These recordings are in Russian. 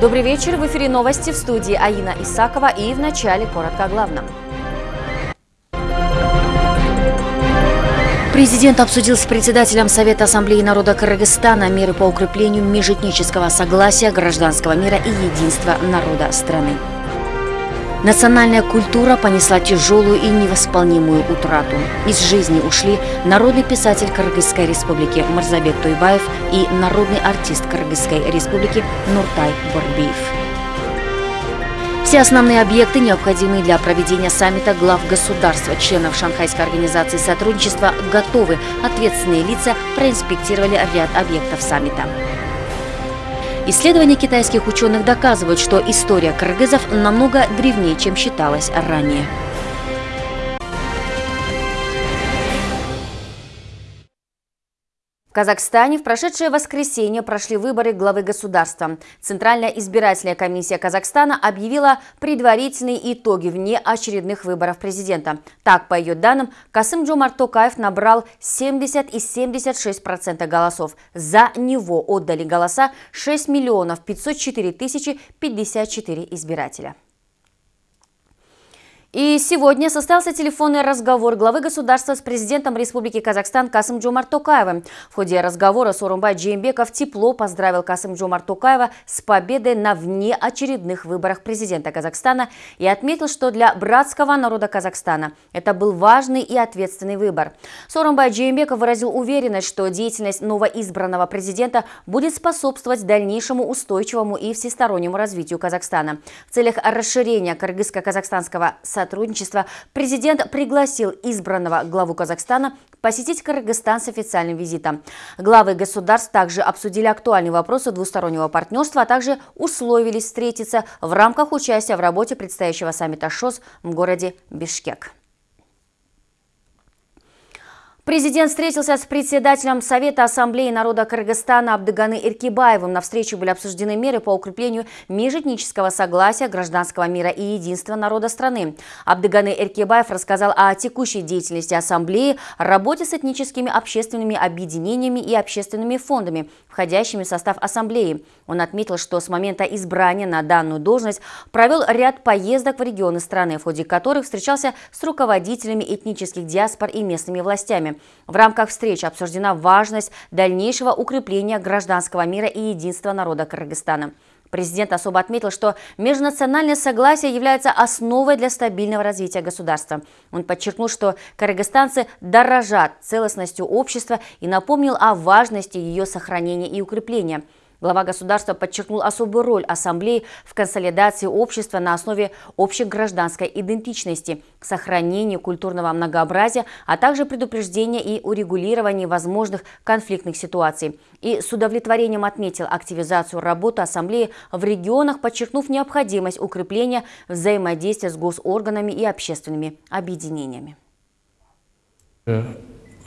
Добрый вечер. В эфире новости в студии Аина Исакова и в начале коротко о главном. Президент обсудил с председателем Совета Ассамблеи народа Кыргызстана меры по укреплению межэтнического согласия, гражданского мира и единства народа страны. Национальная культура понесла тяжелую и невосполнимую утрату. Из жизни ушли народный писатель Кыргызской республики Марзабек Туйбаев и народный артист Кыргызской республики Нуртай Борбиев. Все основные объекты, необходимые для проведения саммита глав государства, членов Шанхайской организации сотрудничества, готовы. Ответственные лица проинспектировали ряд объектов саммита. Исследования китайских ученых доказывают, что история кыргызов намного древнее, чем считалось ранее. Казахстане в прошедшее воскресенье прошли выборы главы государства. Центральная избирательная комиссия Казахстана объявила предварительные итоги вне очередных выборов президента. Так, по ее данным, Касым Джомар Токаев набрал 70 и 76% голосов. За него отдали голоса 6 миллионов 504 тысячи 54 избирателя. И сегодня состоялся телефонный разговор главы государства с президентом Республики Казахстан Касым Джумар Токаевым. В ходе разговора Сорумбай Джеймбеков тепло поздравил Касым Джумар Токаева с победой на внеочередных выборах президента Казахстана и отметил, что для братского народа Казахстана это был важный и ответственный выбор. Сорумбай Джеймбеков выразил уверенность, что деятельность новоизбранного президента будет способствовать дальнейшему устойчивому и всестороннему развитию Казахстана. В целях расширения кыргызско-казахстанского сотрудничества президент пригласил избранного главу Казахстана посетить Кыргызстан с официальным визитом. Главы государств также обсудили актуальные вопросы двустороннего партнерства, а также условились встретиться в рамках участия в работе предстоящего саммита ШОС в городе Бишкек. Президент встретился с председателем Совета Ассамблеи народа Кыргызстана Абдыганы Иркибаевым. На встрече были обсуждены меры по укреплению межэтнического согласия, гражданского мира и единства народа страны. Абдыганы Иркибаев рассказал о текущей деятельности Ассамблеи, работе с этническими общественными объединениями и общественными фондами, входящими в состав Ассамблеи. Он отметил, что с момента избрания на данную должность провел ряд поездок в регионы страны, в ходе которых встречался с руководителями этнических диаспор и местными властями. В рамках встречи обсуждена важность дальнейшего укрепления гражданского мира и единства народа Кыргызстана. Президент особо отметил, что межнациональное согласие является основой для стабильного развития государства. Он подчеркнул, что кыргызстанцы дорожат целостностью общества и напомнил о важности ее сохранения и укрепления – Глава государства подчеркнул особую роль Ассамблеи в консолидации общества на основе общей гражданской идентичности, сохранению культурного многообразия, а также предупреждения и урегулирования возможных конфликтных ситуаций. И с удовлетворением отметил активизацию работы Ассамблеи в регионах, подчеркнув необходимость укрепления взаимодействия с госорганами и общественными объединениями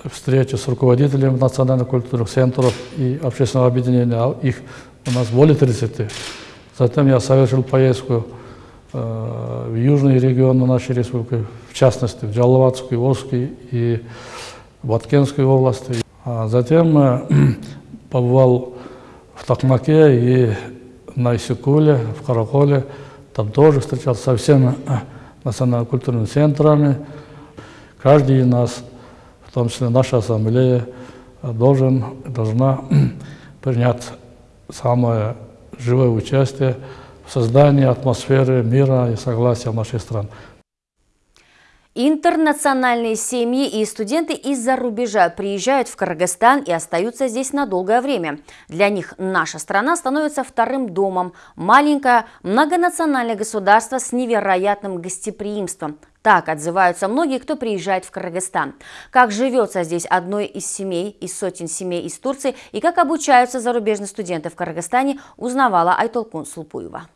встречи с руководителями национальных культурных центров и общественного объединения, а их у нас более 30. Затем я совершил поездку э, в южные регионы нашей республики, в частности в Джалаватскую, Волжский и Баткенскую области. А затем э, побывал в Токмаке и на Исикуле, в Караколе. Там тоже встречался со всеми национально-культурными центрами. Каждый из нас в том числе наша ассамблея, должен, должна принять самое живое участие в создании атмосферы мира и согласия в нашей стране. Интернациональные семьи и студенты из-за рубежа приезжают в Кыргызстан и остаются здесь на долгое время. Для них наша страна становится вторым домом. Маленькое многонациональное государство с невероятным гостеприимством. Так отзываются многие, кто приезжает в Кыргызстан. Как живется здесь одной из семей, из сотен семей из Турции и как обучаются зарубежные студенты в Кыргызстане, узнавала Айтолкун Сулпуева.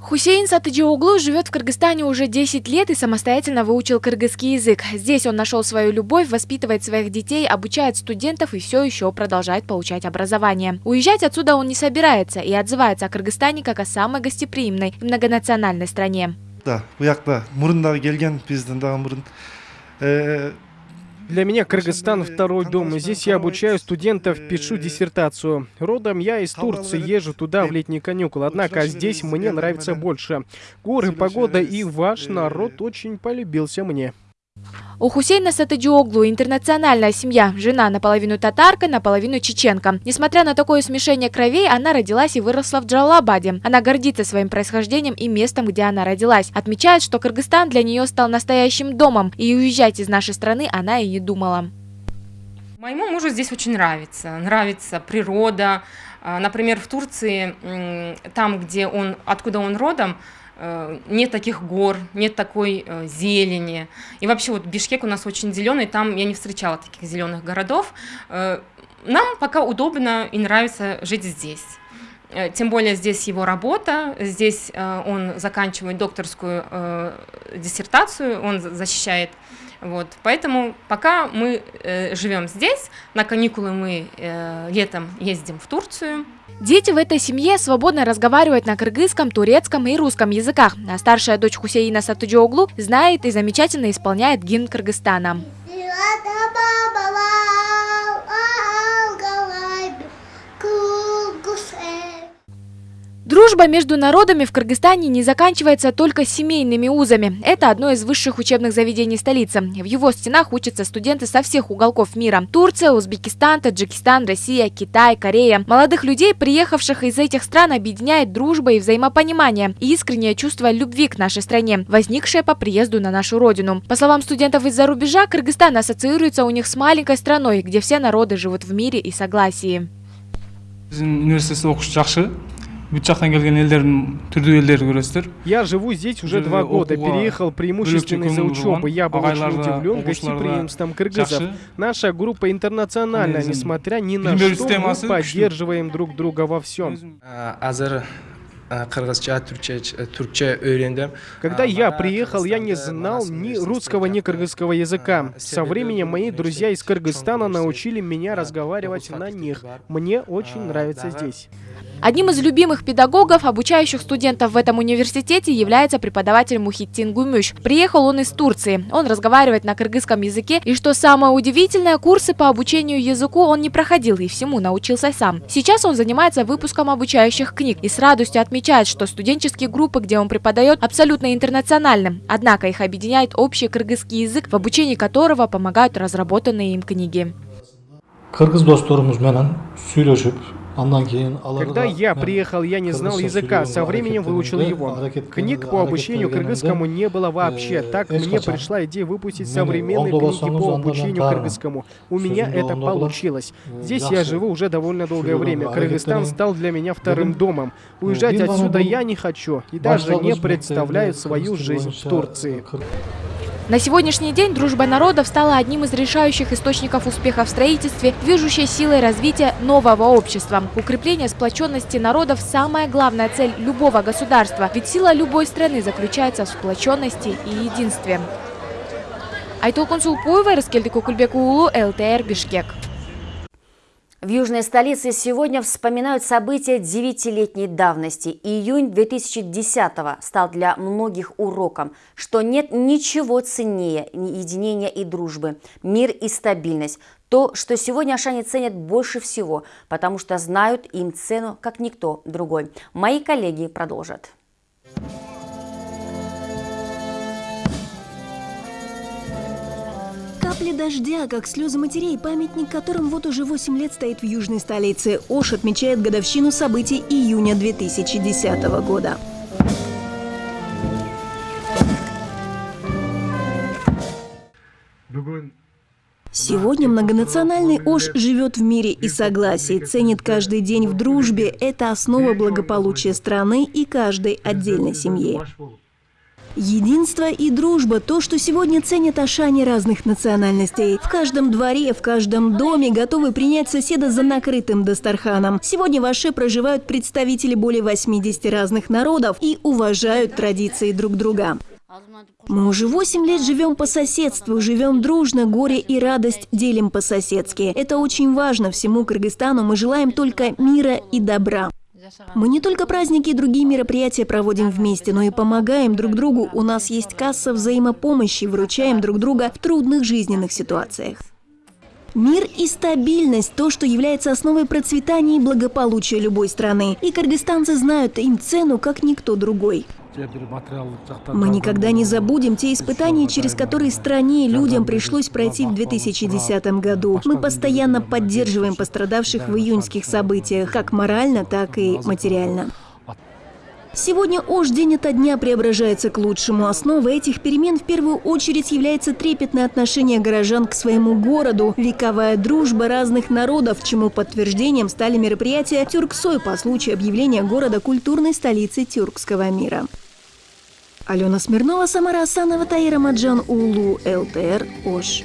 Хусейн Сатыджиоглу живет в Кыргызстане уже 10 лет и самостоятельно выучил кыргызский язык. Здесь он нашел свою любовь, воспитывает своих детей, обучает студентов и все еще продолжает получать образование. Уезжать отсюда он не собирается и отзывается о Кыргызстане как о самой гостеприимной и многонациональной стране. да Для меня Кыргызстан второй дом. Здесь я обучаю студентов, пишу диссертацию. Родом я из Турции, езжу туда в летние каникулы. Однако здесь мне нравится больше. Горы, погода и ваш народ очень полюбился мне. У Хусейна Сатаджиоглу интернациональная семья. Жена наполовину татарка, наполовину чеченка. Несмотря на такое смешение кровей, она родилась и выросла в Джалалабаде. Она гордится своим происхождением и местом, где она родилась. Отмечает, что Кыргызстан для нее стал настоящим домом, и уезжать из нашей страны она и не думала. Моему мужу здесь очень нравится. Нравится природа. А, например, в Турции, там, где он, откуда он родом, нет таких гор, нет такой э, зелени. И вообще вот Бишкек у нас очень зеленый, там я не встречала таких зеленых городов. Э, нам пока удобно и нравится жить здесь. Тем более здесь его работа, здесь он заканчивает докторскую диссертацию, он защищает. Вот. Поэтому пока мы живем здесь, на каникулы мы летом ездим в Турцию, Дети в этой семье свободно разговаривают на кыргызском, турецком и русском языках, а старшая дочь Хусейна Сатуджоглу знает и замечательно исполняет гимн Кыргызстана. Дружба между народами в Кыргызстане не заканчивается только семейными узами. Это одно из высших учебных заведений столицы. В его стенах учатся студенты со всех уголков мира. Турция, Узбекистан, Таджикистан, Россия, Китай, Корея. Молодых людей, приехавших из этих стран, объединяет дружба и взаимопонимание и искреннее чувство любви к нашей стране, возникшее по приезду на нашу родину. По словам студентов из-за рубежа, Кыргызстан ассоциируется у них с маленькой страной, где все народы живут в мире и согласии. Я живу здесь уже два года, переехал преимущественно из-за учебы. Я был очень удивлен гостеприимством кыргызов. Наша группа интернациональная, несмотря ни на что, мы поддерживаем друг друга во всем. түркче үйрендим когда я приехал я не знал ни русского ни кыргызского языка. Со временем мои друзья из кыргызстана научили меня разговаривать на них. мне очень нравится здесь Одним из любимых педагогов, обучающих студентов в этом университете, является преподаватель Мухиттин Гумюш. Приехал он из Турции. Он разговаривает на кыргызском языке, и что самое удивительное, курсы по обучению языку он не проходил и всему научился сам. Сейчас он занимается выпуском обучающих книг и с радостью отмечает, что студенческие группы, где он преподает, абсолютно интернациональны. Однако их объединяет общий кыргызский язык, в обучении которого помогают разработанные им книги. Кыргыз досторумуз менен сүйлөшүп когда я приехал, я не знал языка, со временем выучил его. Книг по обучению кыргызскому не было вообще. Так мне пришла идея выпустить современные книги по обучению кыргызскому. У меня это получилось. Здесь я живу уже довольно долгое время. Кыргызстан стал для меня вторым домом. Уезжать отсюда я не хочу и даже не представляю свою жизнь в Турции. На сегодняшний день дружба народов стала одним из решающих источников успеха в строительстве, движущей силой развития нового общества. Укрепление сплоченности народов – самая главная цель любого государства, ведь сила любой страны заключается в сплоченности и единстве. Айтолкун Сулпуева, Раскельдик Кукульбек ЛТР, Бишкек. В южной столице сегодня вспоминают события девятилетней давности. Июнь 2010-го стал для многих уроком, что нет ничего ценнее единения и дружбы, мир и стабильность. То, что сегодня ашане ценят больше всего, потому что знают им цену, как никто другой. Мои коллеги продолжат. Капли дождя, как слезы матерей, памятник которым вот уже 8 лет стоит в южной столице. Ош отмечает годовщину событий июня 2010 года. Сегодня многонациональный Ош живет в мире и согласии, ценит каждый день в дружбе. Это основа благополучия страны и каждой отдельной семьи. Единство и дружба – то, что сегодня ценят ашане разных национальностей. В каждом дворе, в каждом доме готовы принять соседа за накрытым Дастарханом. Сегодня в Аше проживают представители более 80 разных народов и уважают традиции друг друга. Мы уже 8 лет живем по соседству, живем дружно, горе и радость делим по-соседски. Это очень важно всему Кыргызстану. Мы желаем только мира и добра. Мы не только праздники и другие мероприятия проводим вместе, но и помогаем друг другу. У нас есть касса взаимопомощи, выручаем друг друга в трудных жизненных ситуациях. Мир и стабильность – то, что является основой процветания и благополучия любой страны. И кыргызстанцы знают им цену, как никто другой. Мы никогда не забудем те испытания, через которые стране и людям пришлось пройти в 2010 году. Мы постоянно поддерживаем пострадавших в июньских событиях, как морально, так и материально. Сегодня Ош день ото дня преображается к лучшему. Основой этих перемен в первую очередь является трепетное отношение горожан к своему городу, вековая дружба разных народов, чему подтверждением стали мероприятия «Тюрксой» по случаю объявления города культурной столицей тюркского мира. Алена Смирнова, Самара Асанова, Таира Маджан, Улу, ЛТР, Ош.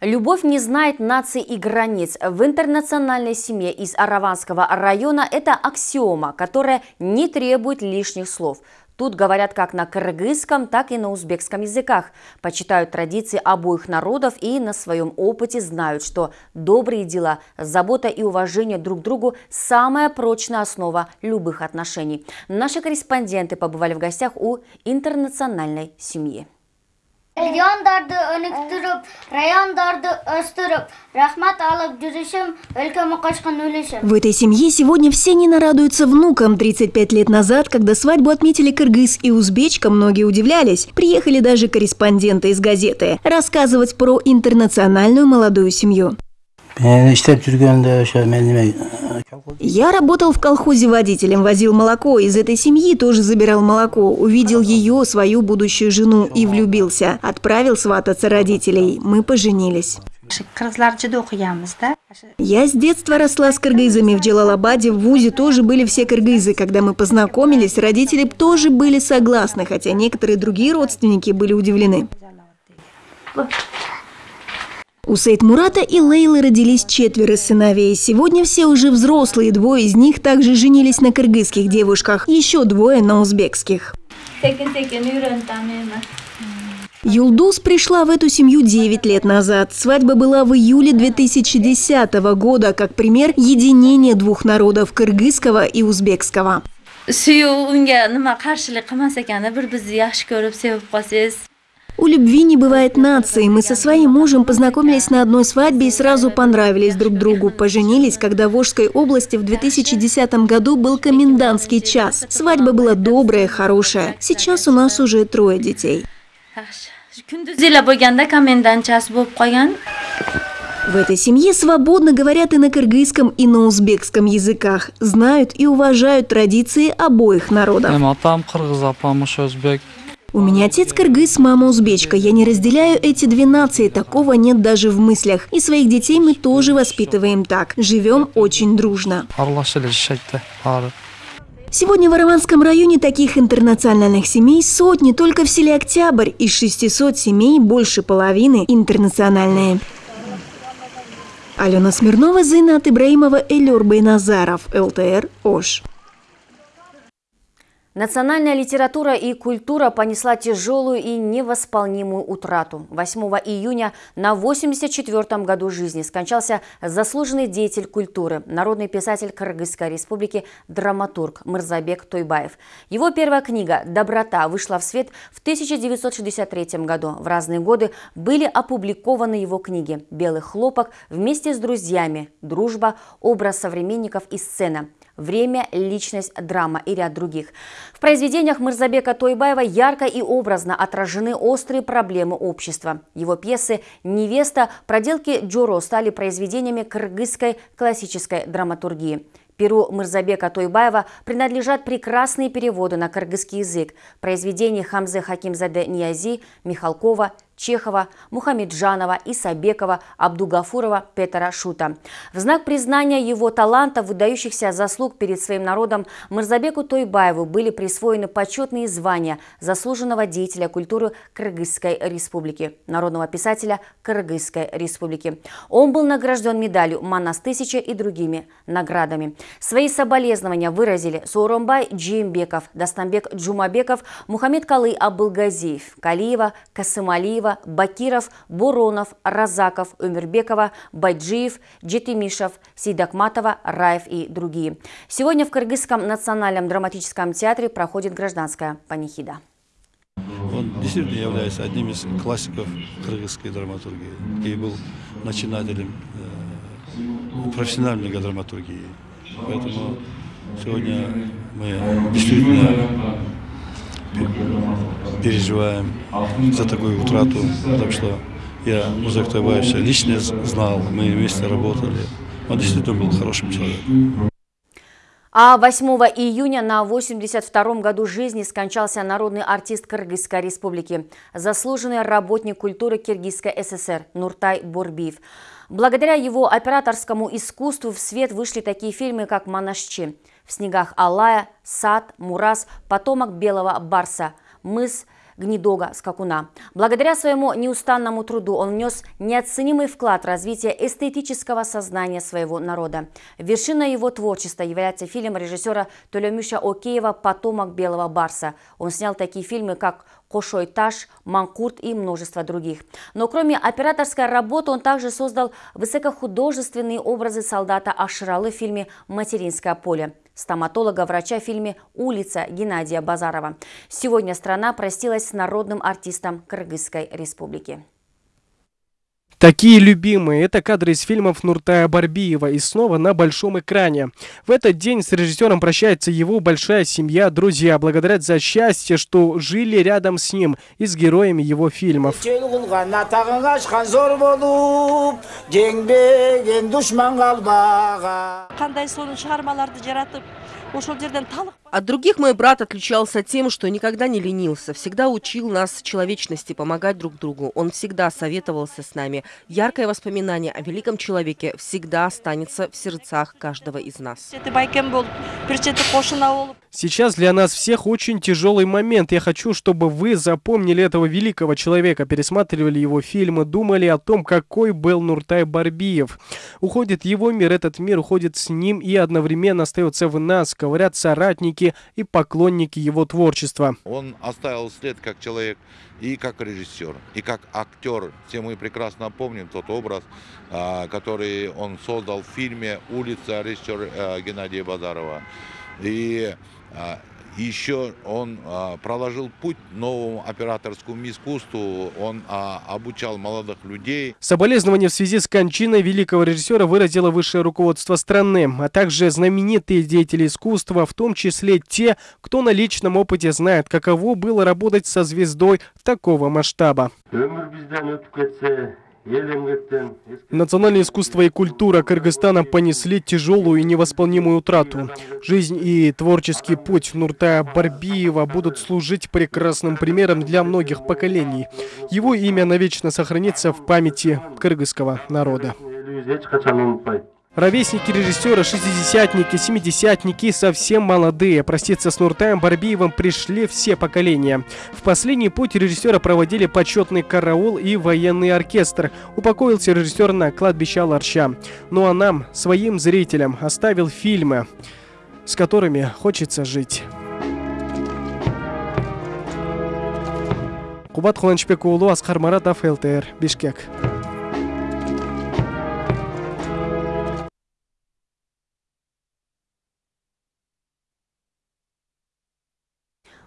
Любовь не знает наций и границ. В интернациональной семье из Араванского района это аксиома, которая не требует лишних слов. Тут говорят как на кыргызском, так и на узбекском языках. Почитают традиции обоих народов и на своем опыте знают, что добрые дела, забота и уважение друг к другу – самая прочная основа любых отношений. Наши корреспонденты побывали в гостях у интернациональной семьи. Райондарды өнүктүрүп, райондарды өстүрүп, рахмат алып жүрүшүм, өлкөмө кошкон үлүшүм. В этой семье сегодня все не нарадуются внукам. 35 лет назад, когда свадьбу отметили кыргыз и узбечка, многие удивлялись. Приехали даже корреспонденты из газеты рассказывать про интернациональную молодую семью. Я работал в колхозе водителем, возил молоко. Из этой семьи тоже забирал молоко. Увидел ее, свою будущую жену и влюбился. Отправил свататься родителей. Мы поженились. Я с детства росла с кыргызами. В Джалалабаде, в ВУЗе тоже были все кыргызы. Когда мы познакомились, родители тоже были согласны, хотя некоторые другие родственники были удивлены. У Сейд Мурата и Лейлы родились четверо сыновей. Сегодня все уже взрослые, двое из них также женились на кыргызских девушках, еще двое на узбекских. Юлдус пришла в эту семью 9 лет назад. Свадьба была в июле 2010 года, как пример единения двух народов – кыргызского и узбекского. У любви не бывает нации. Мы со своим мужем познакомились на одной свадьбе и сразу понравились друг другу. Поженились, когда в Волжской области в 2010 году был комендантский час. Свадьба была добрая, хорошая. Сейчас у нас уже трое детей. В этой семье свободно говорят и на кыргызском, и на узбекском языках. Знают и уважают традиции обоих народов. У меня отец кыргыз, мама узбечка. Я не разделяю эти две нации, такого нет даже в мыслях. И своих детей мы тоже воспитываем так. Живем очень дружно. Сегодня в Араванском районе таких интернациональных семей сотни, только в селе Октябрь. Из 600 семей больше половины интернациональные. Алена Смирнова, Зайнат Ибраимова, Элюр Байназаров, ЛТР, Ош. Национальная литература и культура понесла тяжелую и невосполнимую утрату. 8 июня на 84-м году жизни скончался заслуженный деятель культуры, народный писатель Кыргызской республики, драматург Мырзабек Тойбаев. Его первая книга «Доброта» вышла в свет в 1963 году. В разные годы были опубликованы его книги «Белый хлопок» вместе с друзьями, «Дружба», «Образ современников» и «Сцена». «Время», «Личность», «Драма» и ряд других. В произведениях Мырзабека Тойбаева ярко и образно отражены острые проблемы общества. Его пьесы «Невеста», «Проделки Джуро» стали произведениями кыргызской классической драматургии. Перу Мырзабека Тойбаева принадлежат прекрасные переводы на кыргызский язык произведений Хамзе Хакимзаде Ниязи, Михалкова, Чехова, Мухамеджанова, Исабекова, Абдугафурова, Петра Шута. В знак признания его таланта, выдающихся заслуг перед своим народом, Мырзабеку Тойбаеву были присвоены почетные звания заслуженного деятеля культуры Кыргызской республики, народного писателя Кыргызской республики. Он был награжден медалью «Манас тысяча» и другими наградами. Свои соболезнования выразили Сооронбай Жээнбеков, Дастанбек Джумабеков, Мухаммедкалый Абылгазиев, Калиева, Касымалиева, Галиева, Бакиров, Буронов, Разаков, Умербекова, Байджиев, Джетимишев, Сейдакматова, Раев и другие. Сегодня в Кыргызском национальном драматическом театре проходит гражданская панихида. Он действительно является одним из классиков кыргызской драматургии и был начинателем э, профессиональной драматургии. Поэтому сегодня мы действительно переживаем за такую утрату, потому что я Музык Тайбаевича лично знал, мы вместе работали. Он действительно был хорошим человеком. А 8 июня на 82-м году жизни скончался народный артист Кыргызской республики, заслуженный работник культуры Киргизской ССР Нуртай Борбиев. Благодаря его операторскому искусству в свет вышли такие фильмы, как «Монашчи», «В снегах Алая», «Сад», «Мурас», «Потомок белого барса», «Мыс», гнедога скакуна. Благодаря своему неустанному труду он внес неоценимый вклад в развитие эстетического сознания своего народа. Вершиной его творчества является фильм режиссера Толемюша Океева «Потомок белого барса». Он снял такие фильмы, как Кошой Таш, Манкурт и множество других. Но кроме операторской работы он также создал высокохудожественные образы солдата Ашралы в фильме «Материнское поле» стоматолога-врача в фильме «Улица» Геннадия Базарова. Сегодня страна простилась с народным артистом Кыргызской республики. Такие любимые – это кадры из фильмов Нуртая Барбиева и снова на большом экране. В этот день с режиссером прощается его большая семья, друзья, благодарят за счастье, что жили рядом с ним и с героями его фильмов. От других мой брат отличался тем, что никогда не ленился, всегда учил нас человечности, помогать друг другу. Он всегда советовался с нами. Яркое воспоминание о великом человеке всегда останется в сердцах каждого из нас. Сейчас для нас всех очень тяжелый момент. Я хочу, чтобы вы запомнили этого великого человека, пересматривали его фильмы, думали о том, какой был Нуртай Барбиев. Уходит его мир, этот мир уходит с ним и одновременно остается в нас, говорят соратники, и поклонники его творчества. Он оставил след как человек и как режиссер, и как актер. Все мы прекрасно помним тот образ, а, который он создал в фильме «Улица» режиссер а, Геннадия Базарова. И еще он а, проложил путь новому операторскому искусству, он а, обучал молодых людей. Соболезнования в связи с кончиной великого режиссера выразило высшее руководство страны, а также знаменитые деятели искусства, в том числе те, кто на личном опыте знает, каково было работать со звездой такого масштаба. Национальное искусство и культура Кыргызстана понесли тяжелую и невосполнимую утрату. Жизнь и творческий путь Нуртая Барбиева будут служить прекрасным примером для многих поколений. Его имя навечно сохранится в памяти кыргызского народа. Ровесники режиссера, шестидесятники, семидесятники, совсем молодые. Проститься с Нуртаем Барбиевым пришли все поколения. В последний путь режиссера проводили почетный караул и военный оркестр. Упокоился режиссер на кладбище Аларча. Ну а нам, своим зрителям, оставил фильмы, с которыми хочется жить. Кубат Хуланчбекулу, Асхар Маратов, ЛТР, Бишкек.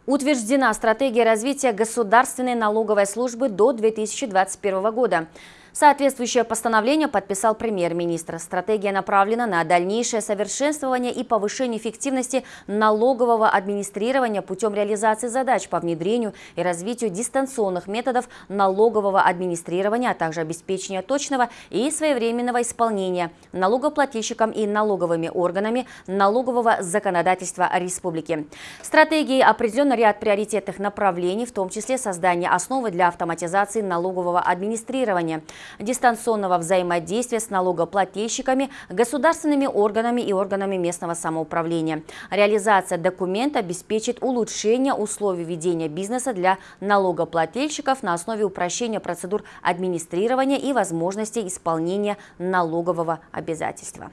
Утверждена стратегия развития государственной налоговой службы до 2021 года. Соответствующее постановление подписал премьер-министр. Стратегия направлена на дальнейшее совершенствование и повышение эффективности налогового администрирования путем реализации задач по внедрению и развитию дистанционных методов налогового администрирования, а также обеспечения точного и своевременного исполнения налогоплательщикам и налоговыми органами налогового законодательства республики. Стратегией определен ряд приоритетных направлений, в том числе создание основы для автоматизации налогового администрирования – дистанционного взаимодействия с налогоплательщиками, государственными органами и органами местного самоуправления. Реализация документа обеспечит улучшение условий ведения бизнеса для налогоплательщиков на основе упрощения процедур администрирования и возможностей исполнения, исполнения, налогового обязательства.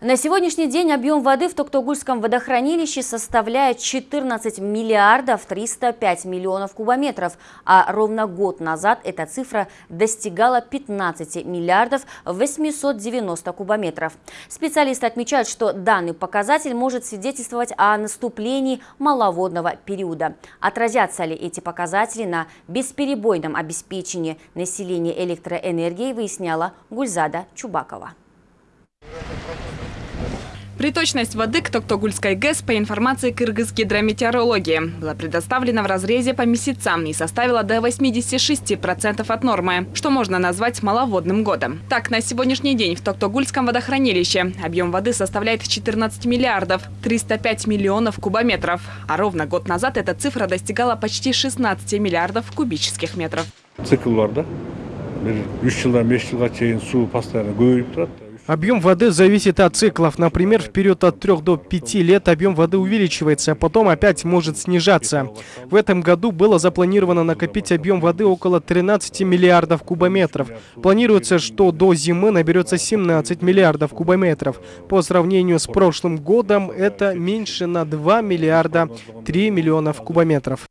2021 На сегодняшний день объем воды в Токтогульском водохранилище составляет 14 миллиардов 305 миллионов кубометров, а ровно год назад эта цифра достигала 15 миллиардов 890 кубометров. Специалисты отмечают, что данный показатель может свидетельствовать о наступлении маловодного периода. Отразятся ли эти показатели на бесперебойном обеспечении населения электроэнергией, выясняла Гульзада Чубакова. Приточность воды к Токтогульской ГЭС по информации Кыргыз гидрометеорологии была предоставлена в разрезе по месяцам и составила до 86% от нормы, что можно назвать маловодным годом. Так, на сегодняшний день в Токтогульском водохранилище объем воды составляет 14 миллиардов 305 миллионов кубометров, а ровно год назад эта цифра достигала почти 16 миллиардов кубических метров. Цикл да? 3 жылдан 5 жылға чейин суу постоянно көбөйүп турат Объем воды зависит от циклов. Например, в период от 3 до 5 лет объем воды увеличивается, а потом опять может снижаться. В этом году было запланировано накопить объем воды около 13 миллиардов кубометров. Планируется, что до зимы наберется 17 миллиардов кубометров. По сравнению с прошлым годом это меньше на 2 миллиарда 3 миллионов кубометров.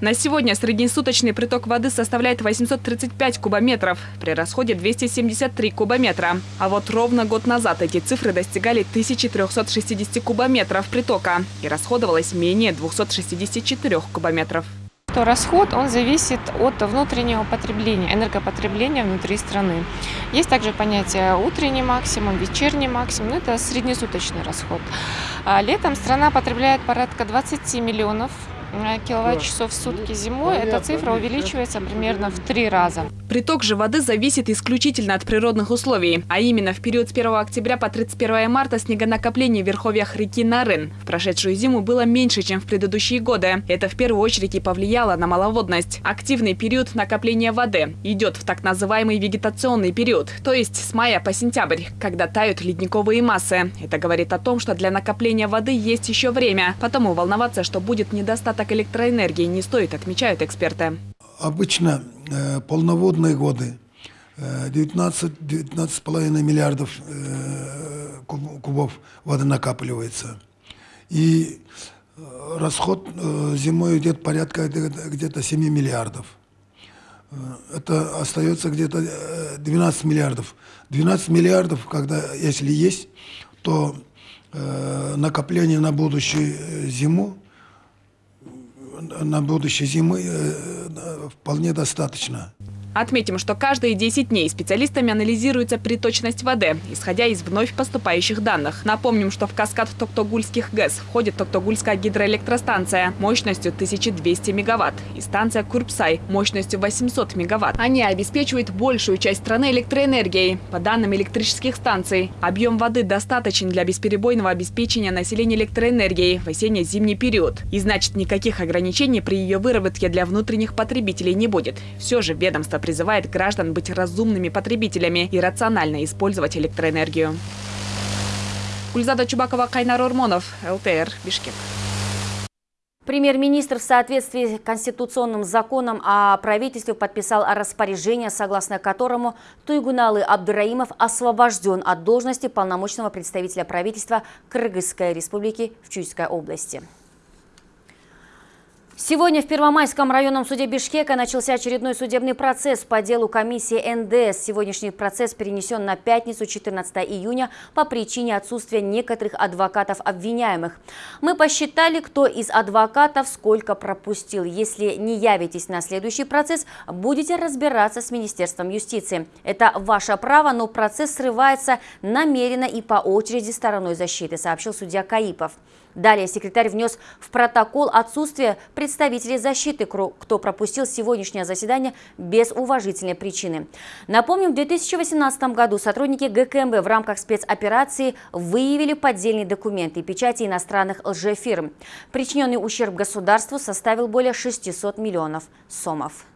На сегодня среднесуточный приток воды составляет 835 кубометров, при расходе 273 кубометра. А вот ровно год назад эти цифры достигали 1360 кубометров притока и расходовалось менее 264 кубометров то расход он зависит от внутреннего потребления, энергопотребления внутри страны. Есть также понятие утренний максимум, вечерний максимум, это среднесуточный расход. А летом страна потребляет порядка 20 миллионов киловатт-часов в сутки зимой, эта цифра увеличивается примерно в три раза. Приток же воды зависит исключительно от природных условий, а именно в период с 1 октября по 31 марта снегонакопление в верховьях реки Нарын в прошедшую зиму было меньше, чем в предыдущие годы. Это в первую очередь и повлияло на маловодность. Активный период накопления воды идет в так называемый вегетационный период, то есть с мая по сентябрь, когда тают ледниковые массы. Это говорит о том, что для накопления воды есть еще время, потому волноваться, что будет недостаточно недостаток электроэнергии не стоит, отмечают эксперты. Обычно э, полноводные годы 19-19,5 э, миллиардов э, кубов воды накапливается. И э, расход э, зимой идет порядка где-то 7 миллиардов. Э, это остается где-то 12 миллиардов. 12 миллиардов, когда, если есть, то накопление на будущую зиму на будущей зимы э, вполне достаточно. Отметим, что каждые 10 дней специалистами анализируется приточность воды, исходя из вновь поступающих данных. Напомним, что в каскад Токтогульских ГЭС входит Токтогульская гидроэлектростанция мощностью 1200 мегаватт и станция Курпсай мощностью 800 мегаватт. Они обеспечивают большую часть страны электроэнергией. По данным электрических станций, объем воды достаточен для бесперебойного обеспечения населения электроэнергией в осенне-зимний период. И значит, никаких ограничений при ее выработке для внутренних потребителей не будет. Все же ведомство призывает граждан быть разумными потребителями и рационально использовать электроэнергию. Гульзада Чубакова, Кайнар Урмонов, ЛТР, Бишкек. Премьер-министр в соответствии с конституционным законом о правительстве подписал распоряжение, согласно которому Туйгуналы Абдураимов освобожден от должности полномочного представителя правительства Кыргызской республики в Чуйской области. Сегодня в Первомайском районном суде Бишкека начался очередной судебный процесс по делу комиссии НДС. Сегодняшний процесс перенесен на пятницу 14 июня по причине отсутствия некоторых адвокатов обвиняемых. Мы посчитали, кто из адвокатов сколько пропустил. Если не явитесь на следующий процесс, будете разбираться с Министерством юстиции. Это ваше право, но процесс срывается намеренно и по очереди стороной защиты, сообщил судья Каипов. Далее секретарь внес в протокол отсутствие представителей защиты, кто пропустил сегодняшнее заседание без уважительной причины. Напомним, в 2018 году сотрудники ГКМБ в рамках спецоперации выявили поддельные документы и печати иностранных лжефирм. Причиненный ущерб государству составил более 600 миллионов сомов.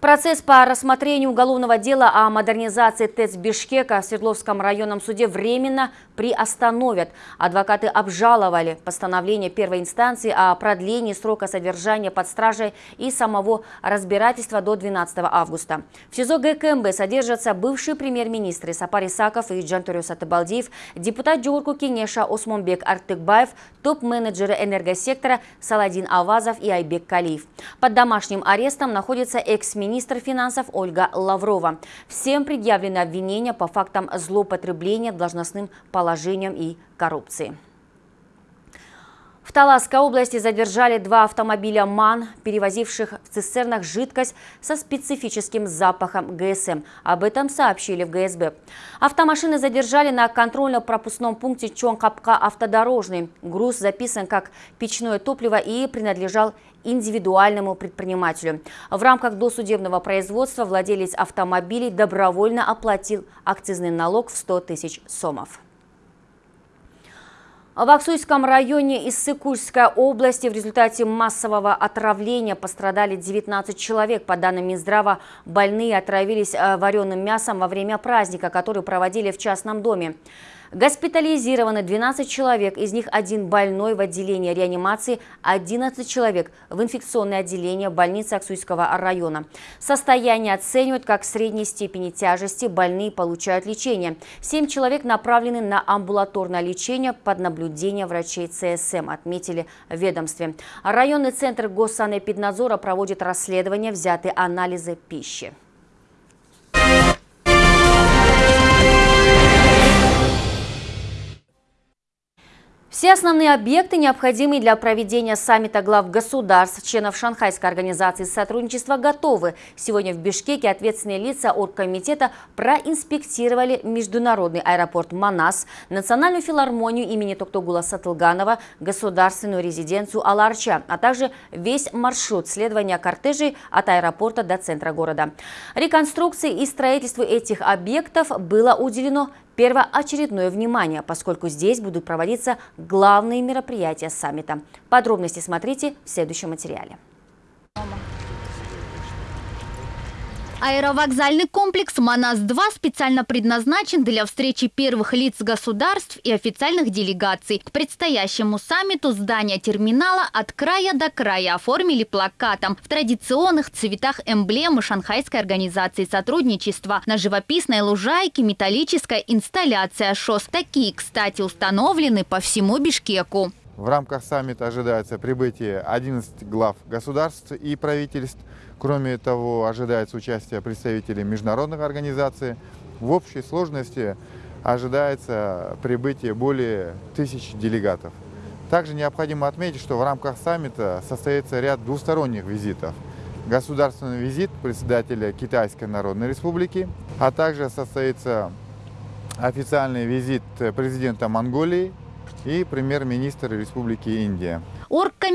Процесс по рассмотрению уголовного дела о модернизации ТЭЦ Бишкека в Свердловском районном суде временно приостановят. Адвокаты обжаловали постановление первой инстанции о продлении срока содержания под стражей и самого разбирательства до 12 августа. В СИЗО ГКМБ содержатся бывшие премьер-министры Сапар Исаков и Джантурюс Атыбалдиев, депутат Джурку Кенеша Осмонбек Артыкбаев, топ-менеджеры энергосектора Саладин Авазов и Айбек Калиев. Под домашним арестом находится экс-министр министр финансов Ольга Лаврова. Всем предъявлены обвинения по фактам злоупотребления должностным положением и коррупции. В Таласской области задержали два автомобиля МАН, перевозивших в цистернах жидкость со специфическим запахом ГСМ. Об этом сообщили в ГСБ. Автомашины задержали на контрольно-пропускном пункте Чонкапка автодорожный. Груз записан как печное топливо и принадлежал индивидуальному предпринимателю. В рамках досудебного производства владелец автомобилей добровольно оплатил акцизный налог в 100 тысяч сомов. В Аксуйском районе Иссыкульской области в результате массового отравления пострадали 19 человек. По данным Минздрава, больные отравились э, вареным мясом во время праздника, который проводили в частном доме. Госпитализированы 12 человек, из них один больной в отделении реанимации, 11 человек в инфекционное отделение больницы Аксуйского района. Состояние оценивают как средней степени тяжести, больные получают лечение. 7 человек направлены на амбулаторное лечение под наблюдение врачей ЦСМ, отметили в ведомстве. Районный центр Госсанэпиднадзора проводит расследование, взяты анализы пищи. Все основные объекты, необходимые для проведения саммита глав государств, членов Шанхайской организации сотрудничества, готовы. Сегодня в Бишкеке ответственные лица оргкомитета проинспектировали международный аэропорт Манас, национальную филармонию имени Токтогула Сатылганова, государственную резиденцию Аларча, а также весь маршрут следования кортежей от аэропорта до центра города. Реконструкции и строительству этих объектов было уделено первоочередное внимание, поскольку здесь будут проводиться главные мероприятия саммита. Подробности смотрите в следующем материале. Аэровокзальный комплекс «Манас-2» специально предназначен для встречи первых лиц государств и официальных делегаций. К предстоящему саммиту здание терминала от края до края оформили плакатом в традиционных цветах эмблемы Шанхайской организации сотрудничества. На живописной лужайке металлическая инсталляция ШОС. Такие, кстати, установлены по всему Бишкеку. В рамках саммита ожидается прибытие 11 глав государств и правительств. Кроме того, ожидается участие представителей международных организаций. В общей сложности ожидается прибытие более тысяч делегатов. Также необходимо отметить, что в рамках саммита состоится ряд двусторонних визитов. Государственный визит председателя Китайской Народной Республики, а также состоится официальный визит президента Монголии и премьер-министр Республики Индия.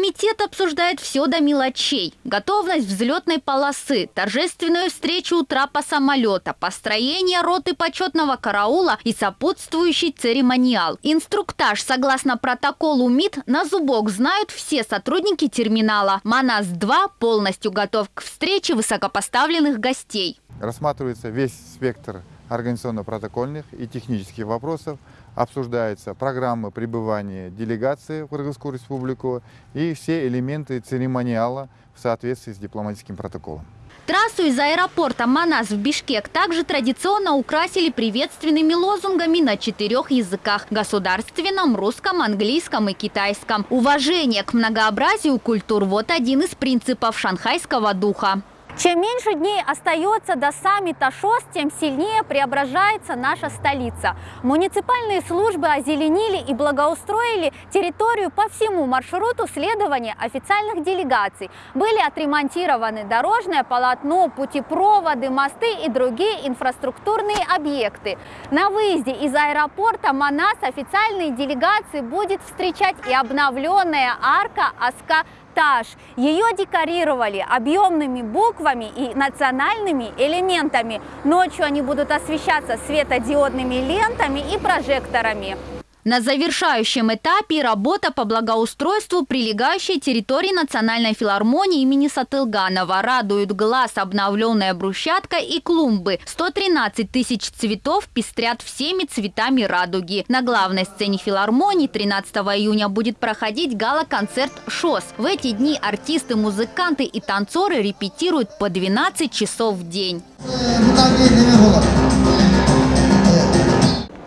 Оргкомитет обсуждает все до мелочей. Готовность взлетной полосы, торжественную встречу у трапа самолета, построение роты почетного караула и сопутствующий церемониал. Инструктаж согласно протоколу МИД на зубок знают все сотрудники терминала. МАНАС-2 полностью готов к встрече высокопоставленных гостей. Рассматривается весь спектр организационно-протокольных и технических вопросов, обсуждается программа пребывания делегации в Кыргызскую республику и все элементы церемониала в соответствии с дипломатическим протоколом. Трассу из аэропорта Манас в Бишкек также традиционно украсили приветственными лозунгами на четырех языках – государственном, русском, английском и китайском. Уважение к многообразию культур – вот один из принципов шанхайского духа. Чем меньше дней остается до саммита ШОС, тем сильнее преображается наша столица. Муниципальные службы озеленили и благоустроили территорию по всему маршруту следования официальных делегаций. Были отремонтированы дорожное полотно, путепроводы, мосты и другие инфраструктурные объекты. На выезде из аэропорта Манас официальные делегации будет встречать и обновленная арка Аска этаж. Ее декорировали объемными буквами и национальными элементами. Ночью они будут освещаться светодиодными лентами и прожекторами. На завершающем этапе работа по благоустройству прилегающей территории Национальной филармонии имени Сатылганова. Радуют глаз обновленная брусчатка и клумбы. 113 тысяч цветов пестрят всеми цветами радуги. На главной сцене филармонии 13 июня будет проходить гала-концерт «ШОС». В эти дни артисты, музыканты и танцоры репетируют по 12 часов в день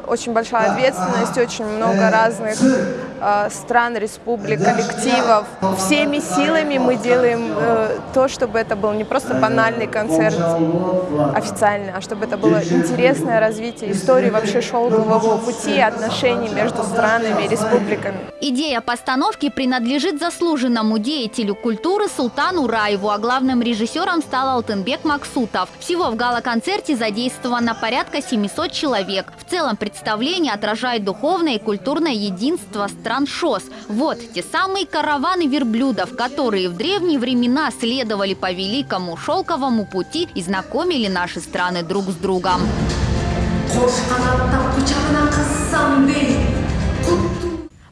очень большая ответственность, очень много разных стран, республик, коллективов. Всеми силами мы делаем э, то, чтобы это был не просто банальный концерт официальный, а чтобы это было интересное развитие истории вообще шелкового пути, отношений между странами и республиками. Идея постановки принадлежит заслуженному деятелю культуры Султану Раеву, а главным режиссером стал Алтынбек Максутов. Всего в гала-концерте задействовано порядка 700 человек. В целом представление отражает духовное и культурное единство стран ШОС. Вот те самые караваны верблюдов, которые в древние времена следовали по великому шелковому пути и знакомили наши страны друг с другом.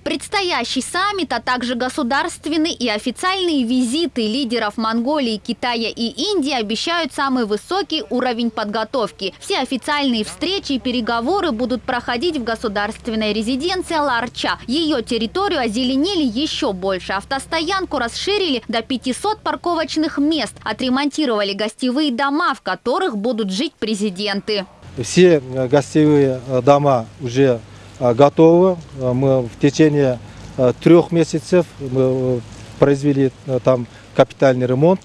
Предстоящий саммит, а также государственные и официальные визиты лидеров Монголии, Китая и Индии обещают самый высокий уровень подготовки. Все официальные встречи и переговоры будут проходить в государственной резиденции Ларча. Ее территорию озеленили еще больше. Автостоянку расширили до 500 парковочных мест. Отремонтировали гостевые дома, в которых будут жить президенты. Все гостевые дома уже а, готово. А, мы в течение а, трех месяцев мы произвели там капитальный ремонт.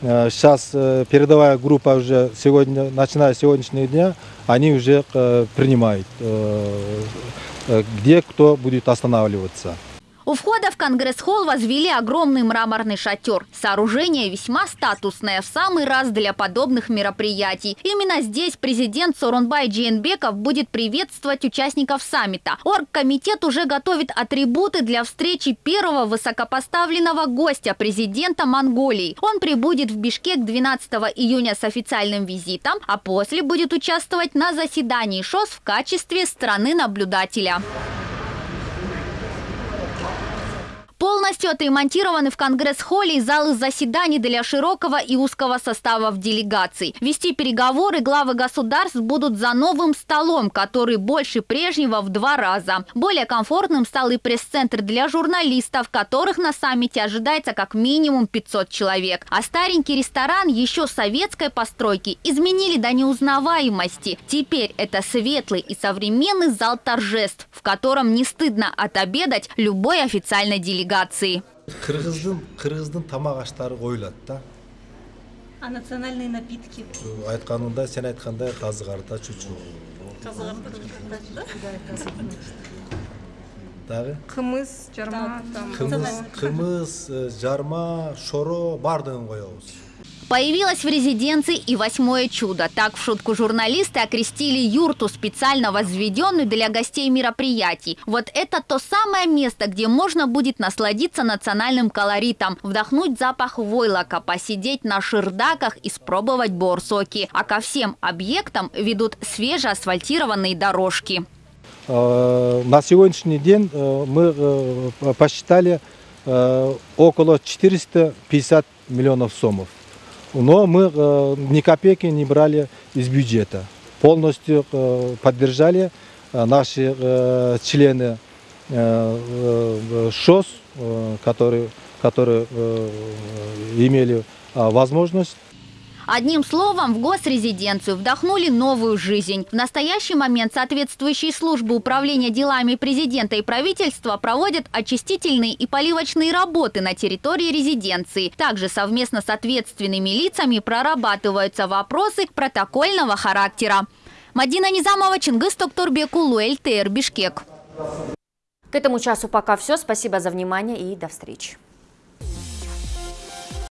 Сейчас э, передовая группа уже сегодня, начиная с сегодняшнего дня, они уже э, принимают, э, где кто будет останавливаться. У входа в Конгресс-холл возвели огромный мраморный шатер. Сооружение весьма статусное, в самый раз для подобных мероприятий. Именно здесь президент Сорунбай Джейнбеков будет приветствовать участников саммита. Оргкомитет уже готовит атрибуты для встречи первого высокопоставленного гостя президента Монголии. Он прибудет в Бишкек 12 июня с официальным визитом, а после будет участвовать на заседании ШОС в качестве страны-наблюдателя. Полностью отремонтированы в Конгресс-холле залы заседаний для широкого и узкого составов делегаций. Вести переговоры главы государств будут за новым столом, который больше прежнего в два раза. Более комфортным стал и пресс-центр для журналистов, которых на саммите ожидается как минимум 500 человек. А старенький ресторан еще советской постройки изменили до неузнаваемости. Теперь это светлый и современный зал торжеств, в котором не стыдно отобедать любой официальной делегации делегации. Қырғыздың, қырғыздың тамақ аштары қойылады да. А национальные напитки? Айтқанында, сен айтқанда қазығарда чучу. Чучу. Дағы? Қымыз, жарма. Қымыз, жарма, шоро бардығын қоямыз. Появилось в резиденции и восьмое чудо. Так в шутку журналисты окрестили юрту, специально возведенную для гостей мероприятий. Вот это то самое место, где можно будет насладиться национальным колоритом, вдохнуть запах войлока, посидеть на шердаках и спробовать борсоки. А ко всем объектам ведут свежеасфальтированные дорожки. Э, на сегодняшний день э, мы э, посчитали около 450 миллионов сомов. Но мы э, ни копейки не брали из бюджета. Полностью э, поддержали э, наши члены ШОС, которые, которые имели возможность Одним словом, в госрезиденцию вдохнули новую жизнь. В настоящий момент соответствующие службы управления делами президента и правительства проводят очистительные и поливочные работы на территории резиденции. Также совместно с ответственными лицами прорабатываются вопросы протокольного характера. Мадина Низамова, Чингис Токторбекулу, ЛТР, Бишкек. К этому часу пока все. Спасибо за внимание и до встречи.